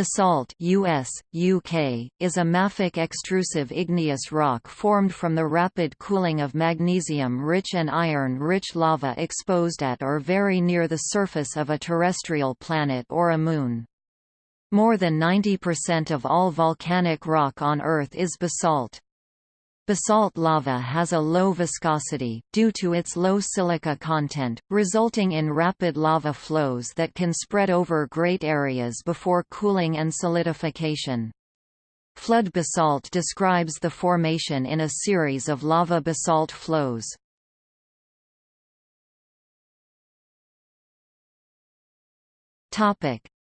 Basalt US, UK, is a mafic extrusive igneous rock formed from the rapid cooling of magnesium-rich and iron-rich lava exposed at or very near the surface of a terrestrial planet or a moon. More than 90% of all volcanic rock on Earth is basalt. Basalt lava has a low viscosity, due to its low silica content, resulting in rapid lava flows that can spread over great areas before cooling and solidification. Flood basalt describes the formation in a series of lava basalt flows.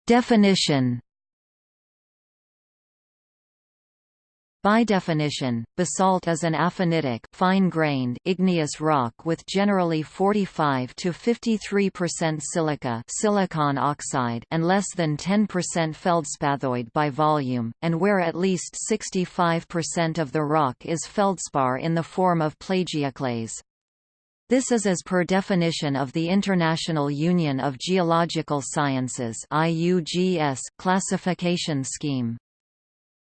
Definition By definition, basalt is an aphanitic fine-grained igneous rock with generally 45 to 53% silica silicon oxide and less than 10% feldspathoid by volume, and where at least 65% of the rock is feldspar in the form of plagioclase. This is as per definition of the International Union of Geological Sciences classification scheme.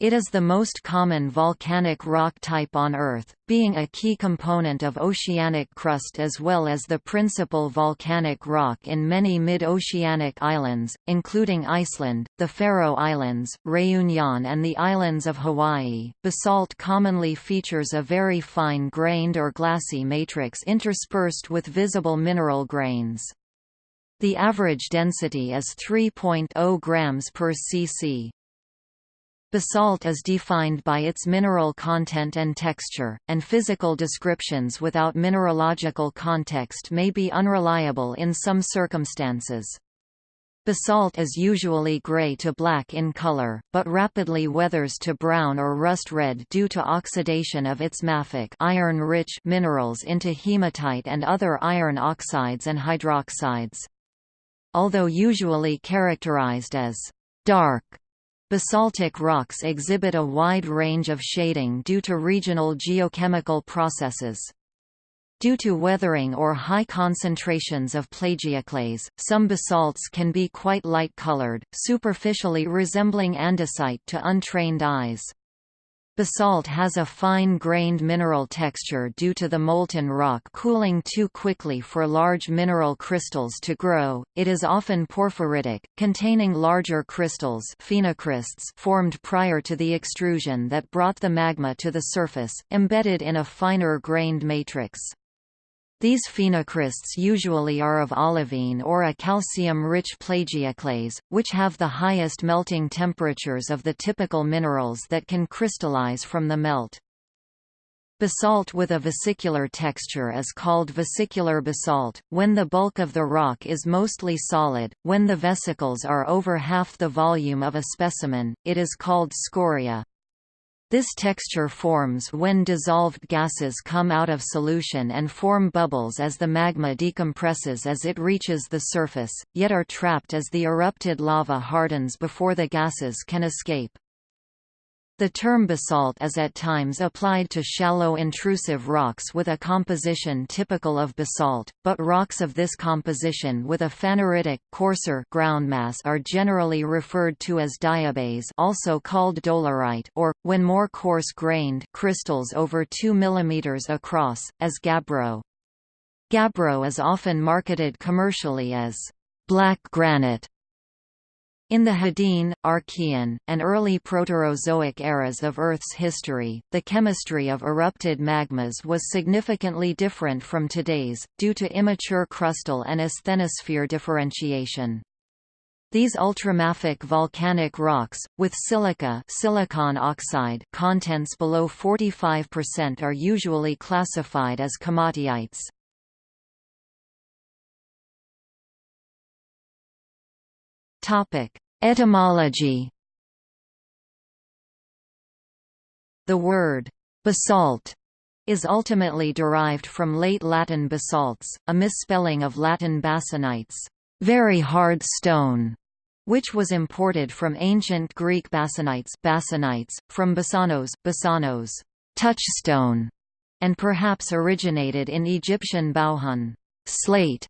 It is the most common volcanic rock type on Earth, being a key component of oceanic crust as well as the principal volcanic rock in many mid-oceanic islands, including Iceland, the Faroe Islands, Réunion and the islands of Hawaii. Basalt commonly features a very fine-grained or glassy matrix interspersed with visible mineral grains. The average density is 3.0 grams per cc. Basalt is defined by its mineral content and texture, and physical descriptions without mineralogical context may be unreliable in some circumstances. Basalt is usually gray to black in color, but rapidly weathers to brown or rust red due to oxidation of its mafic iron-rich minerals into hematite and other iron oxides and hydroxides. Although usually characterized as dark Basaltic rocks exhibit a wide range of shading due to regional geochemical processes. Due to weathering or high concentrations of plagioclase, some basalts can be quite light-colored, superficially resembling andesite to untrained eyes. Basalt has a fine-grained mineral texture due to the molten rock cooling too quickly for large mineral crystals to grow. It is often porphyritic, containing larger crystals phenocrysts formed prior to the extrusion that brought the magma to the surface, embedded in a finer-grained matrix. These phenocrysts usually are of olivine or a calcium-rich plagioclase, which have the highest melting temperatures of the typical minerals that can crystallize from the melt. Basalt with a vesicular texture is called vesicular basalt, when the bulk of the rock is mostly solid, when the vesicles are over half the volume of a specimen, it is called scoria. This texture forms when dissolved gases come out of solution and form bubbles as the magma decompresses as it reaches the surface, yet are trapped as the erupted lava hardens before the gases can escape. The term basalt is at times applied to shallow intrusive rocks with a composition typical of basalt, but rocks of this composition with a phaneritic coarser groundmass are generally referred to as diabase also called dolerite or, when more coarse-grained crystals over 2 mm across, as gabbro. Gabbro is often marketed commercially as black granite in the Hadean, Archean, and early Proterozoic eras of Earth's history, the chemistry of erupted magmas was significantly different from today's, due to immature crustal and asthenosphere differentiation. These ultramafic volcanic rocks, with silica silicon oxide contents below 45% are usually classified as komatiites. Topic: Etymology. The word «basalt» is ultimately derived from late Latin basalts, a misspelling of Latin basanites very hard stone", which was imported from ancient Greek basanites, basanites from basanos, basanos touchstone", and perhaps originated in Egyptian bauhun slate",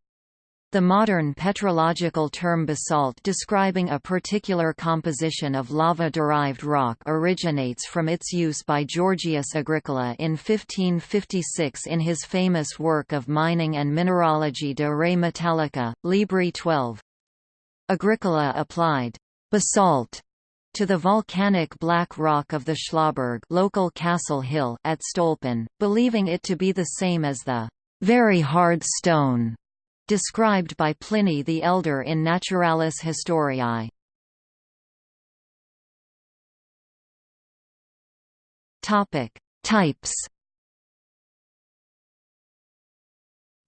The modern petrological term basalt describing a particular composition of lava-derived rock originates from its use by Georgius Agricola in 1556 in his famous work of Mining and Mineralogy de Re Metallica, Libri 12. Agricola applied basalt to the volcanic black rock of the Schlossberg local Castle Hill at Stolpen, believing it to be the same as the very hard stone described by Pliny the Elder in Naturalis Historiae. Topic: Types.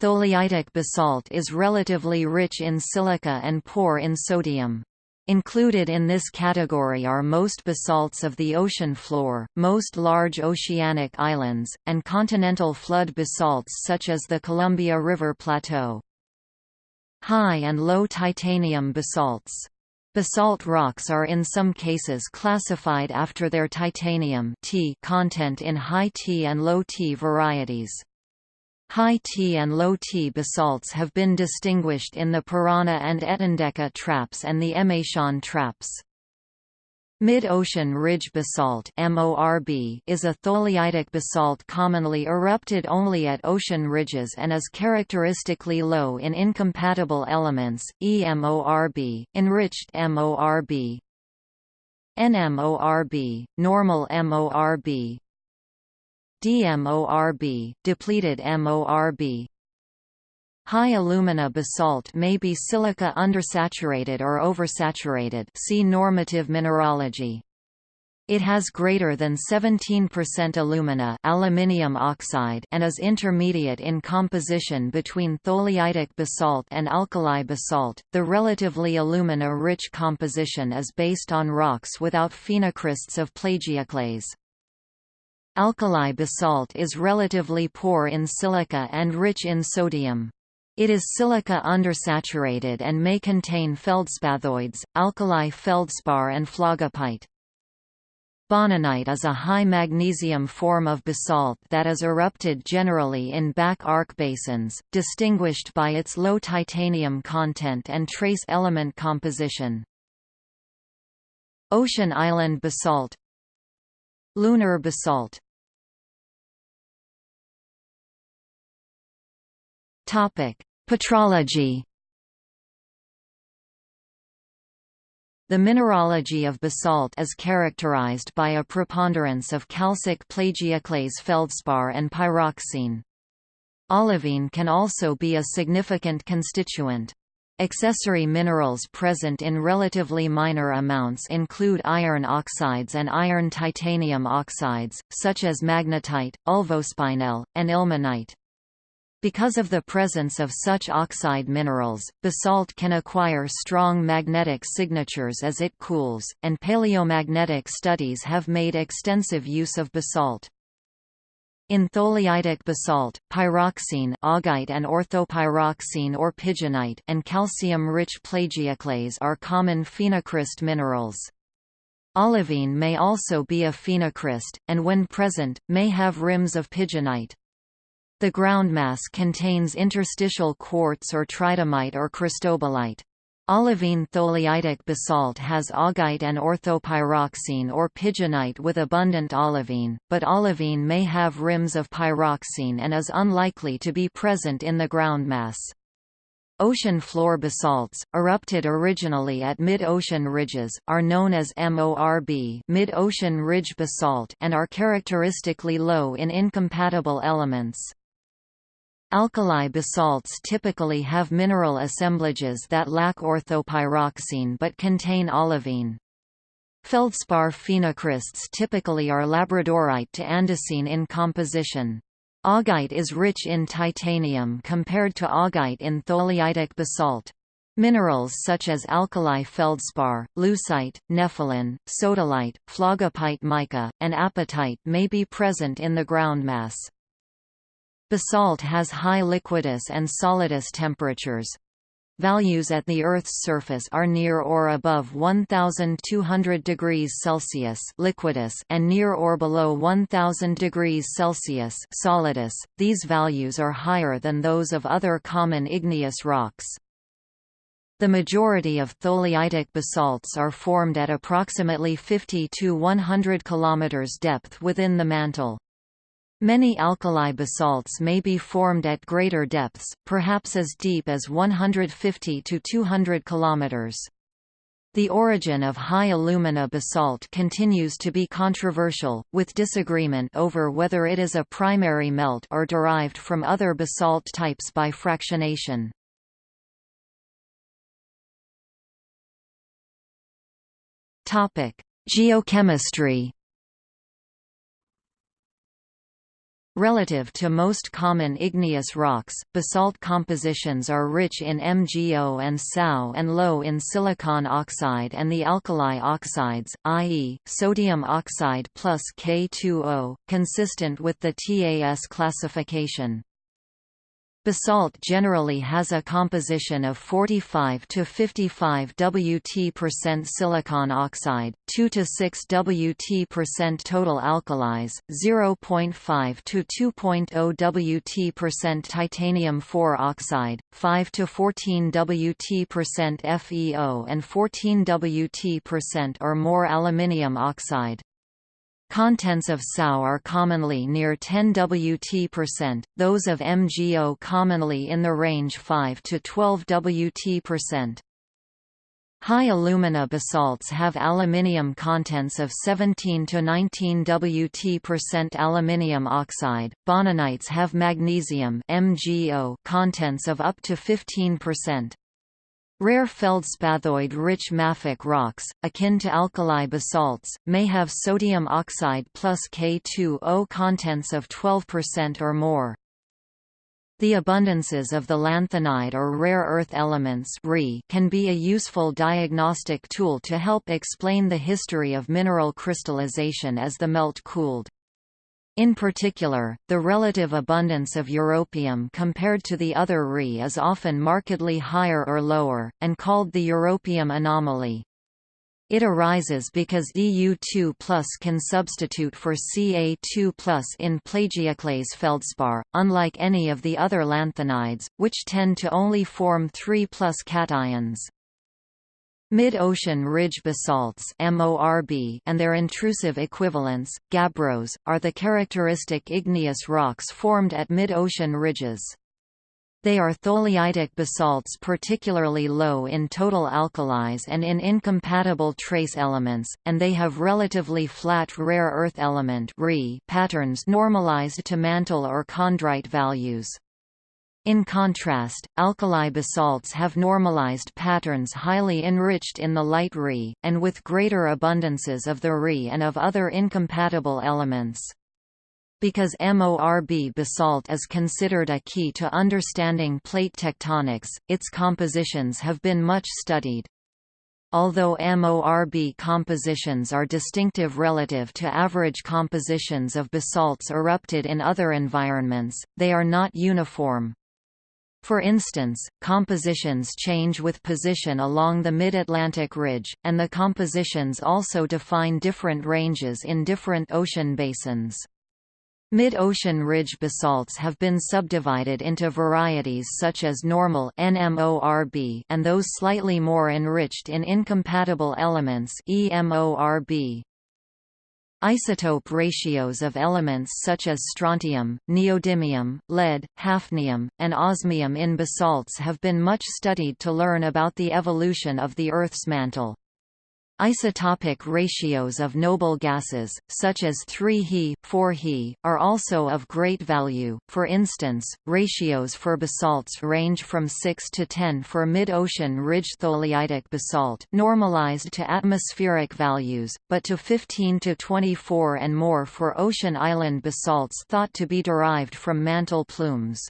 Tholeiitic basalt is relatively rich in silica and poor in sodium. Included in this category are most basalts of the ocean floor, most large oceanic islands, and continental flood basalts such as the Columbia River Plateau. High and low titanium basalts. Basalt rocks are in some cases classified after their titanium T content in high T and low T varieties. High T and low T basalts have been distinguished in the Parana and Etendeka traps and the Emeishan traps. Mid-ocean ridge basalt is a tholeiitic basalt commonly erupted only at ocean ridges and is characteristically low in incompatible elements, EMORB, enriched MORB, NMORB, normal MORB, DMORB, depleted MORB, High alumina basalt may be silica undersaturated or oversaturated see normative mineralogy. It has greater than 17% alumina aluminium oxide and is intermediate in composition between tholeiitic basalt and alkali basalt. The relatively alumina-rich composition is based on rocks without phenocrysts of plagioclase. Alkali basalt is relatively poor in silica and rich in sodium. It is silica undersaturated and may contain feldspathoids, alkali feldspar and phlogopite. Boninite is a high magnesium form of basalt that is erupted generally in back arc basins, distinguished by its low titanium content and trace element composition. Ocean island basalt Lunar basalt Petrology. The mineralogy of basalt is characterized by a preponderance of calcic plagioclase feldspar and pyroxene. Olivine can also be a significant constituent. Accessory minerals present in relatively minor amounts include iron oxides and iron titanium oxides, such as magnetite, ulvospinel, and ilmenite. Because of the presence of such oxide minerals, basalt can acquire strong magnetic signatures as it cools, and paleomagnetic studies have made extensive use of basalt. In tholeiitic basalt, pyroxene augite and orthopyroxene or pigeonite and calcium-rich plagioclase are common phenocryst minerals. Olivine may also be a phenocryst, and when present, may have rims of pigeonite. The groundmass contains interstitial quartz or tridymite or cristobalite. Olivine tholeiitic basalt has augite and orthopyroxene or pigeonite with abundant olivine, but olivine may have rims of pyroxene and is unlikely to be present in the groundmass. Ocean floor basalts, erupted originally at mid-ocean ridges, are known as MORB mid-ocean ridge basalt and are characteristically low in incompatible elements. Alkali basalts typically have mineral assemblages that lack orthopyroxene but contain olivine. Feldspar phenocrysts typically are labradorite to andesine in composition. Augite is rich in titanium compared to augite in tholeiitic basalt. Minerals such as alkali feldspar, leucite, nepheline, sodalite, phlogopite mica, and apatite may be present in the groundmass. Basalt has high liquidus and solidus temperatures. Values at the Earth's surface are near or above 1200 degrees Celsius liquidus and near or below 1000 degrees Celsius solidus. These values are higher than those of other common igneous rocks. The majority of tholeiitic basalts are formed at approximately 50 to 100 km depth within the mantle. Many alkali basalts may be formed at greater depths, perhaps as deep as 150 to 200 km. The origin of high alumina basalt continues to be controversial, with disagreement over whether it is a primary melt or derived from other basalt types by fractionation. Geochemistry Relative to most common igneous rocks, basalt compositions are rich in MgO and CaO and low in silicon oxide and the alkali oxides, i.e., sodium oxide plus K2O, consistent with the TAS classification. Basalt generally has a composition of 45 to 55 Wt silicon oxide, 2 to 6 Wt total alkalis, 0.5 to 2.0 Wt titanium 4 oxide, 5 to 14 Wt FeO and 14 Wt or more aluminium oxide. Contents of CaO are commonly near 10 Wt%, those of MgO commonly in the range 5 to 12 Wt%. High alumina basalts have aluminium contents of 17 to 19 Wt% aluminium oxide. Boninites have magnesium MgO contents of up to 15%. Rare feldspathoid-rich mafic rocks, akin to alkali basalts, may have sodium oxide plus K2O contents of 12% or more. The abundances of the lanthanide or rare earth elements can be a useful diagnostic tool to help explain the history of mineral crystallization as the melt cooled. In particular, the relative abundance of europium compared to the other REE is often markedly higher or lower, and called the europium anomaly. It arises because Eu2 can substitute for Ca2 in plagioclase feldspar, unlike any of the other lanthanides, which tend to only form 3 cations. Mid-ocean ridge basalts and their intrusive equivalents, gabbros, are the characteristic igneous rocks formed at mid-ocean ridges. They are tholeiitic basalts particularly low in total alkalis and in incompatible trace elements, and they have relatively flat rare earth element patterns normalized to mantle or chondrite values. In contrast, alkali basalts have normalized patterns highly enriched in the light REE, and with greater abundances of the REE and of other incompatible elements. Because MORB basalt is considered a key to understanding plate tectonics, its compositions have been much studied. Although MORB compositions are distinctive relative to average compositions of basalts erupted in other environments, they are not uniform. For instance, compositions change with position along the Mid-Atlantic Ridge, and the compositions also define different ranges in different ocean basins. Mid-ocean ridge basalts have been subdivided into varieties such as normal NMORB and those slightly more enriched in incompatible elements EMORB. Isotope ratios of elements such as strontium, neodymium, lead, hafnium, and osmium in basalts have been much studied to learn about the evolution of the Earth's mantle. Isotopic ratios of noble gases, such as 3He, 4He, are also of great value, for instance, ratios for basalts range from 6 to 10 for mid-ocean ridge tholeiitic basalt normalized to atmospheric values, but to 15 to 24 and more for ocean island basalts thought to be derived from mantle plumes.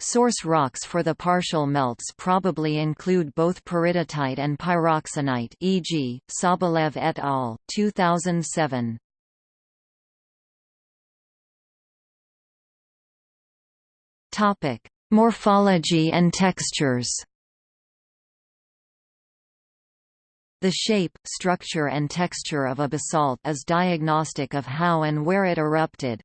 Source rocks for the partial melts probably include both peridotite and pyroxenite e.g., Sobolev et al. 2007. Topic: Morphology and textures. The shape, structure and texture of a basalt is diagnostic of how and where it erupted.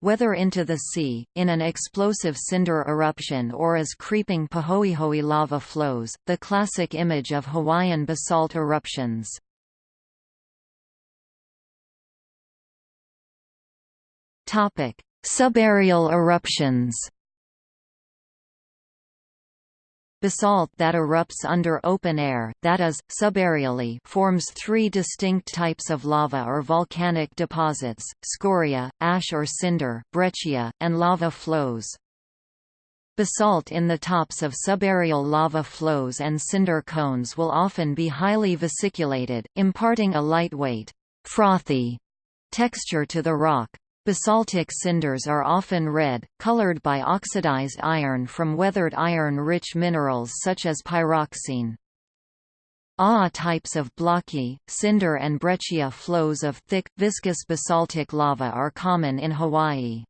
Whether into the sea, in an explosive cinder eruption or as creeping Pahoehoe lava flows, the classic image of Hawaiian basalt eruptions. Subaerial eruptions Basalt that erupts under open air, that is, subaerially forms three distinct types of lava or volcanic deposits, scoria, ash or cinder, breccia, and lava flows. Basalt in the tops of subaerial lava flows and cinder cones will often be highly vesiculated, imparting a lightweight, frothy texture to the rock. Basaltic cinders are often red, colored by oxidized iron from weathered iron-rich minerals such as pyroxene. Aa types of blocky, cinder and breccia flows of thick, viscous basaltic lava are common in Hawaii.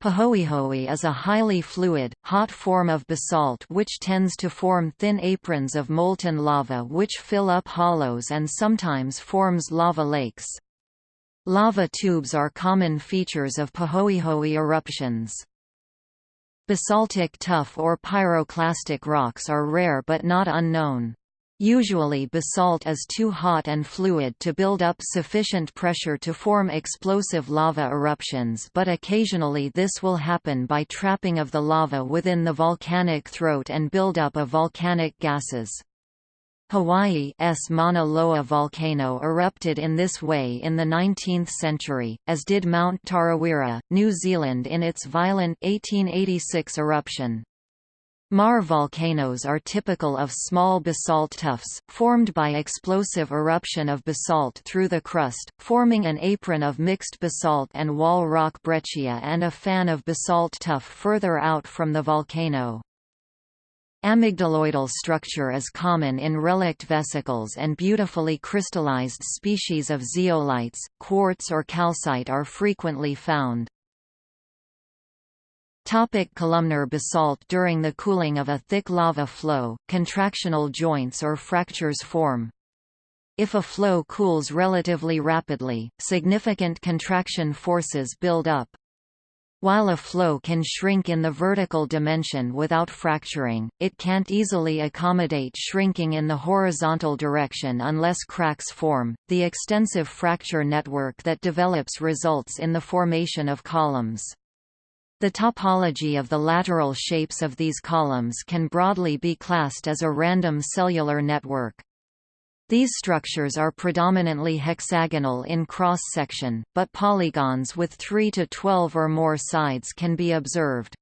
Pahoehoe is a highly fluid, hot form of basalt which tends to form thin aprons of molten lava which fill up hollows and sometimes forms lava lakes. Lava tubes are common features of Pahoehoe eruptions. Basaltic tuff or pyroclastic rocks are rare but not unknown. Usually basalt is too hot and fluid to build up sufficient pressure to form explosive lava eruptions but occasionally this will happen by trapping of the lava within the volcanic throat and buildup of volcanic gases. Hawaii's Mauna Loa volcano erupted in this way in the 19th century, as did Mount Tarawera, New Zealand in its violent 1886 eruption. Maar volcanoes are typical of small basalt tuffs, formed by explosive eruption of basalt through the crust, forming an apron of mixed basalt and wall rock breccia and a fan of basalt tuff further out from the volcano. Amygdaloidal structure is common in relict vesicles and beautifully crystallized species of zeolites, quartz or calcite are frequently found. Topic columnar basalt During the cooling of a thick lava flow, contractional joints or fractures form. If a flow cools relatively rapidly, significant contraction forces build up. While a flow can shrink in the vertical dimension without fracturing, it can't easily accommodate shrinking in the horizontal direction unless cracks form. The extensive fracture network that develops results in the formation of columns. The topology of the lateral shapes of these columns can broadly be classed as a random cellular network. These structures are predominantly hexagonal in cross-section, but polygons with 3 to 12 or more sides can be observed.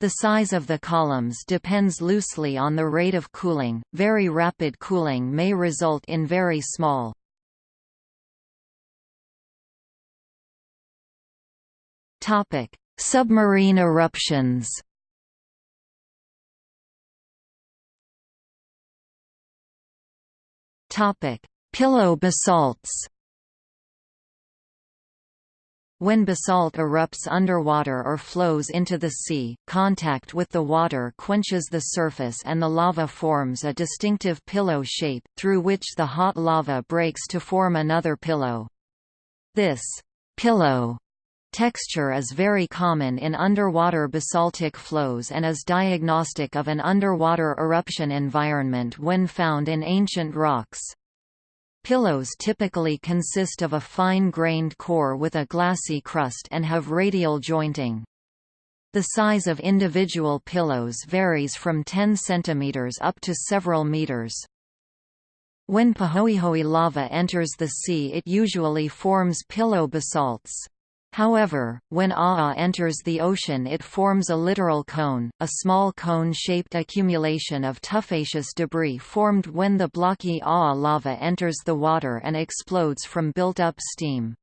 The size of the columns depends loosely on the rate of cooling, very rapid cooling may result in very small. Topic: Submarine eruptions Topic: Pillow basalts. When basalt erupts underwater or flows into the sea, contact with the water quenches the surface and the lava forms a distinctive pillow shape, through which the hot lava breaks to form another pillow. This pillow texture is very common in underwater basaltic flows and is diagnostic of an underwater eruption environment when found in ancient rocks. Pillows typically consist of a fine-grained core with a glassy crust and have radial jointing. The size of individual pillows varies from 10 cm up to several meters. When Pahoehoe lava enters the sea it usually forms pillow basalts. However, when Aa enters the ocean it forms a littoral cone, a small cone-shaped accumulation of tuffaceous debris formed when the blocky Aa lava enters the water and explodes from built-up steam.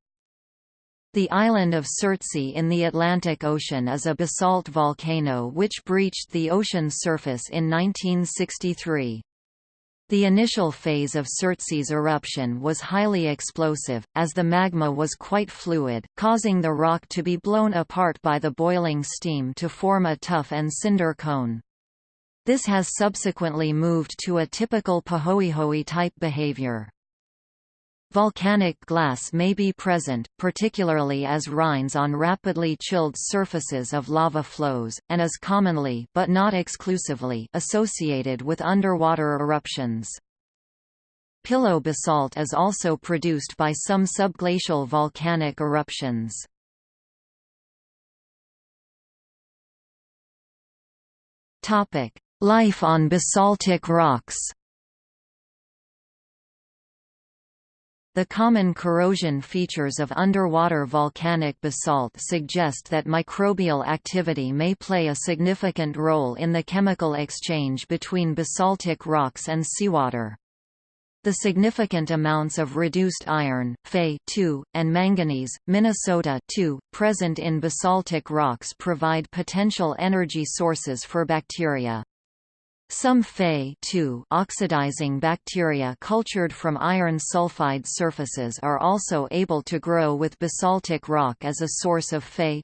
The island of Surtsey in the Atlantic Ocean is a basalt volcano which breached the ocean surface in 1963. The initial phase of Surtsey's eruption was highly explosive, as the magma was quite fluid, causing the rock to be blown apart by the boiling steam to form a tuff and cinder cone. This has subsequently moved to a typical Pahoehoe type behavior. Volcanic glass may be present, particularly as rinds on rapidly chilled surfaces of lava flows, and is commonly but not exclusively associated with underwater eruptions. Pillow basalt is also produced by some subglacial volcanic eruptions. Life on basaltic rocks The common corrosion features of underwater volcanic basalt suggest that microbial activity may play a significant role in the chemical exchange between basaltic rocks and seawater. The significant amounts of reduced iron, Fe and manganese, Minnesota present in basaltic rocks provide potential energy sources for bacteria. Some Fe oxidizing bacteria cultured from iron sulfide surfaces are also able to grow with basaltic rock as a source of Fe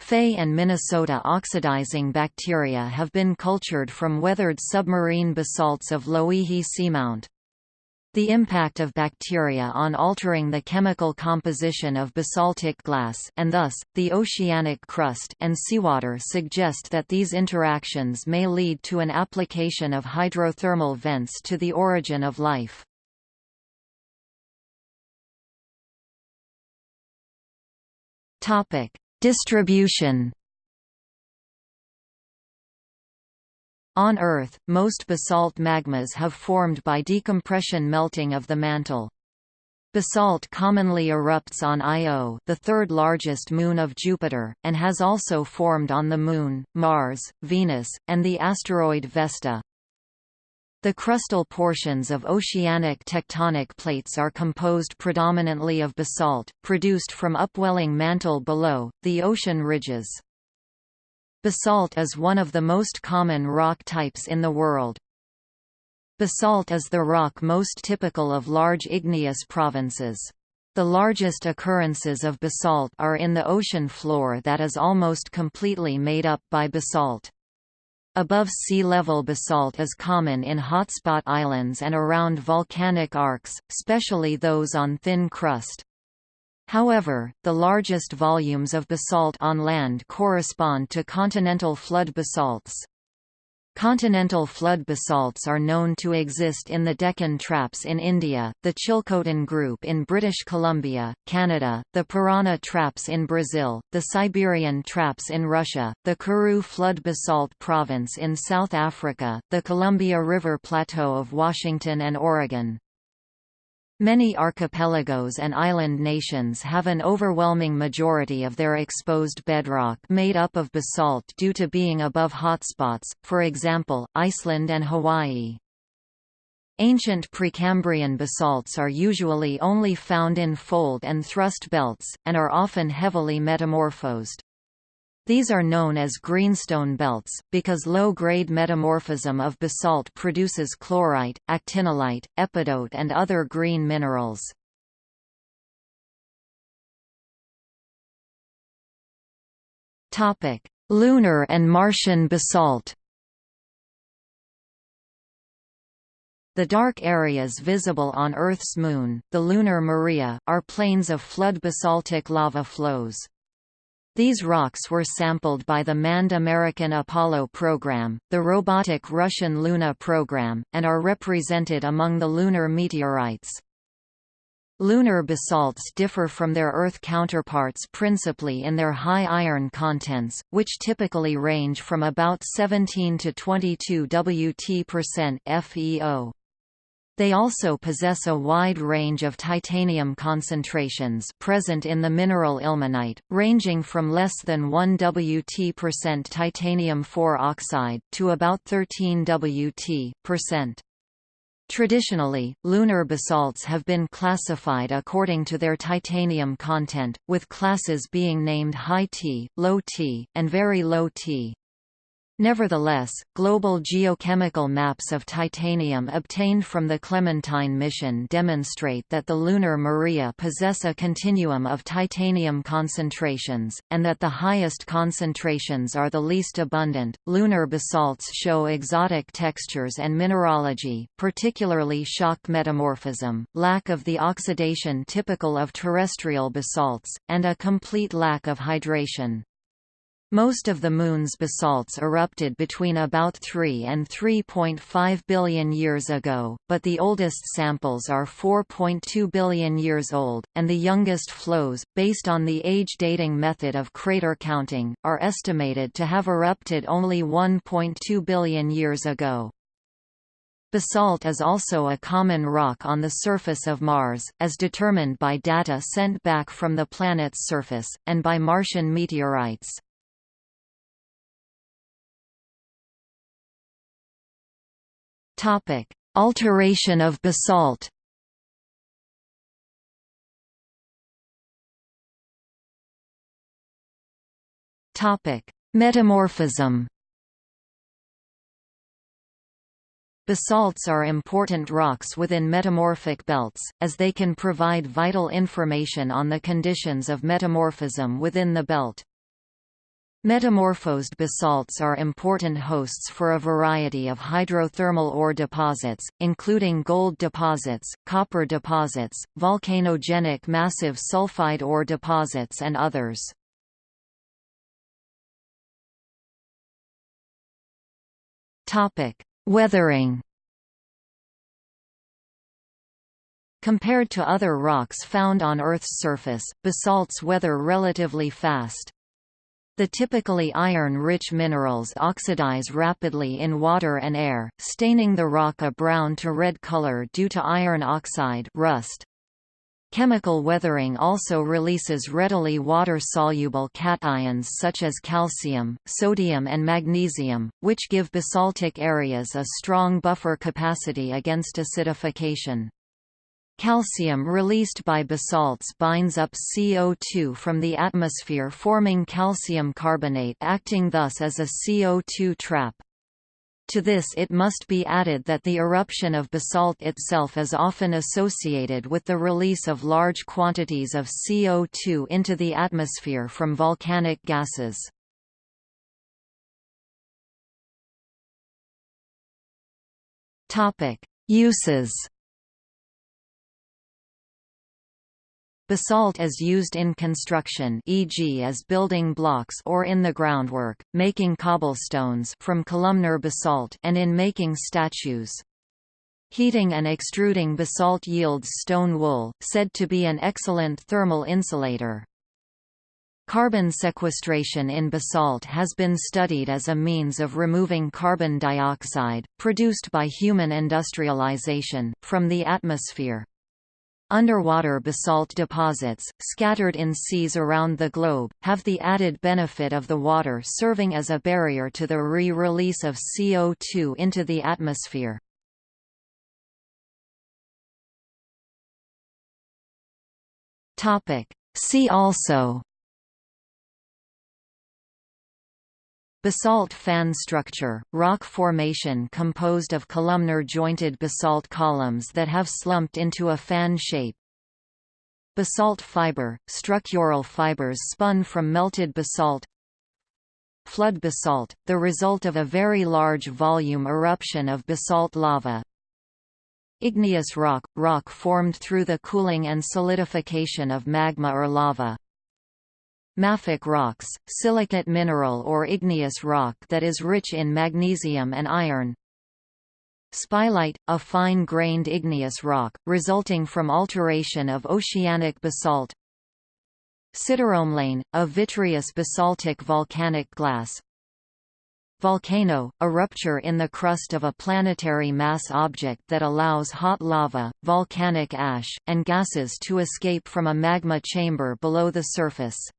Fe and Minnesota oxidizing bacteria have been cultured from weathered submarine basalts of Loihi seamount. The impact of bacteria on altering the chemical composition of basaltic glass and thus, the oceanic crust and seawater suggest that these interactions may lead to an application of hydrothermal vents to the origin of life. Distribution On Earth, most basalt magmas have formed by decompression melting of the mantle. Basalt commonly erupts on Io the third largest moon of Jupiter, and has also formed on the Moon, Mars, Venus, and the asteroid Vesta. The crustal portions of oceanic tectonic plates are composed predominantly of basalt, produced from upwelling mantle below, the ocean ridges. Basalt is one of the most common rock types in the world. Basalt is the rock most typical of large igneous provinces. The largest occurrences of basalt are in the ocean floor that is almost completely made up by basalt. Above sea level basalt is common in hotspot islands and around volcanic arcs, especially those on thin crust. However, the largest volumes of basalt on land correspond to continental flood basalts. Continental flood basalts are known to exist in the Deccan Traps in India, the Chilcotin Group in British Columbia, Canada, the Parana Traps in Brazil, the Siberian Traps in Russia, the Karoo Flood Basalt Province in South Africa, the Columbia River Plateau of Washington and Oregon. Many archipelagos and island nations have an overwhelming majority of their exposed bedrock made up of basalt due to being above hotspots, for example, Iceland and Hawaii. Ancient Precambrian basalts are usually only found in fold and thrust belts, and are often heavily metamorphosed. These are known as greenstone belts, because low-grade metamorphism of basalt produces chlorite, actinolite, epidote and other green minerals. Lunar and Martian basalt The dark areas visible on Earth's moon, the lunar maria, are plains of flood basaltic lava flows. These rocks were sampled by the manned American Apollo program, the robotic Russian Luna program, and are represented among the lunar meteorites. Lunar basalts differ from their Earth counterparts principally in their high iron contents, which typically range from about 17 to 22 Wt% FeO. They also possess a wide range of titanium concentrations present in the mineral ilmenite, ranging from less than 1 Wt% titanium 4 oxide, to about 13 Wt%. Traditionally, lunar basalts have been classified according to their titanium content, with classes being named high T, low T, and very low T. Nevertheless, global geochemical maps of titanium obtained from the Clementine mission demonstrate that the lunar Maria possess a continuum of titanium concentrations, and that the highest concentrations are the least abundant. Lunar basalts show exotic textures and mineralogy, particularly shock metamorphism, lack of the oxidation typical of terrestrial basalts, and a complete lack of hydration. Most of the Moon's basalts erupted between about 3 and 3.5 billion years ago, but the oldest samples are 4.2 billion years old, and the youngest flows, based on the age dating method of crater counting, are estimated to have erupted only 1.2 billion years ago. Basalt is also a common rock on the surface of Mars, as determined by data sent back from the planet's surface, and by Martian meteorites. Topic: Alteration of basalt. Topic: Metamorphism. Basalts are important rocks within metamorphic belts, as they can provide vital information on the conditions of metamorphism within the belt. Metamorphosed basalts are important hosts for a variety of hydrothermal ore deposits, including gold deposits, copper deposits, volcanogenic massive sulfide ore deposits and others. Weathering Compared to other rocks found on Earth's surface, basalts weather relatively fast. The typically iron-rich minerals oxidize rapidly in water and air, staining the rock a brown to red color due to iron oxide rust. Chemical weathering also releases readily water-soluble cations such as calcium, sodium and magnesium, which give basaltic areas a strong buffer capacity against acidification. Calcium released by basalts binds up CO2 from the atmosphere forming calcium carbonate acting thus as a CO2 trap. To this it must be added that the eruption of basalt itself is often associated with the release of large quantities of CO2 into the atmosphere from volcanic gases. Uses Basalt is used in construction e.g. as building blocks or in the groundwork, making cobblestones from columnar basalt and in making statues. Heating and extruding basalt yields stone wool, said to be an excellent thermal insulator. Carbon sequestration in basalt has been studied as a means of removing carbon dioxide, produced by human industrialization, from the atmosphere. Underwater basalt deposits, scattered in seas around the globe, have the added benefit of the water serving as a barrier to the re-release of CO2 into the atmosphere. See also Basalt fan structure, rock formation composed of columnar jointed basalt columns that have slumped into a fan shape. Basalt fiber, structural fibers spun from melted basalt. Flood basalt, the result of a very large volume eruption of basalt lava. Igneous rock, rock formed through the cooling and solidification of magma or lava Mafic rocks, silicate mineral or igneous rock that is rich in magnesium and iron. Spilite, a fine-grained igneous rock, resulting from alteration of oceanic basalt. Sideromelane, a vitreous basaltic volcanic glass. Volcano, a rupture in the crust of a planetary mass object that allows hot lava, volcanic ash, and gases to escape from a magma chamber below the surface.